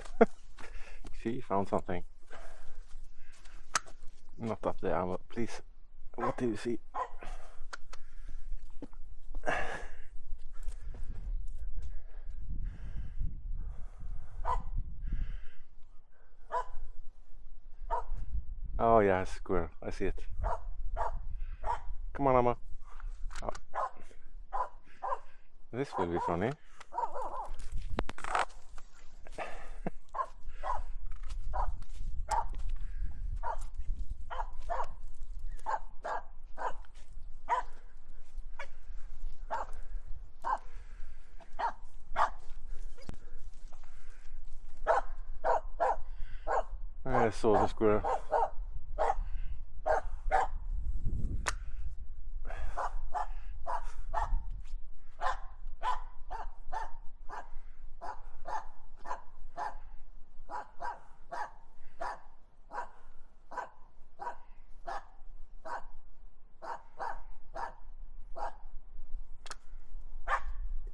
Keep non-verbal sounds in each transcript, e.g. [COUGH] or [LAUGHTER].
[LAUGHS] she found something. Not up there, but please. What do you see? Oh yeah, squirrel. I see it. Come on, Emma. Oh. This will be funny. I saw the squirrel.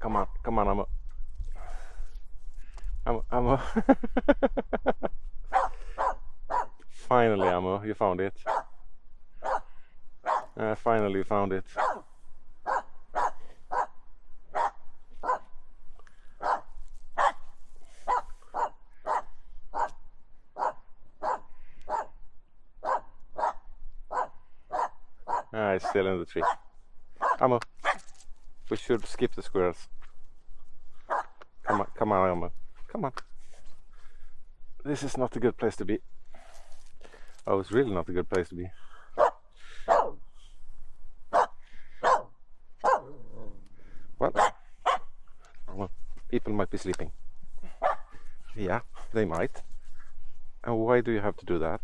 Come on, come on, Emma. Emma, Emma. [LAUGHS] finally, Emma, you found it. Uh, finally, found it. Ah, it's still in the tree. Emma, we should skip the squirrels. Come on, come on, Emma. Come on. This is not a good place to be. Oh, it's really not a good place to be. Well, well, people might be sleeping. Yeah, they might. And why do you have to do that?